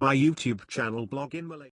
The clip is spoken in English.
My YouTube channel blog in Malay.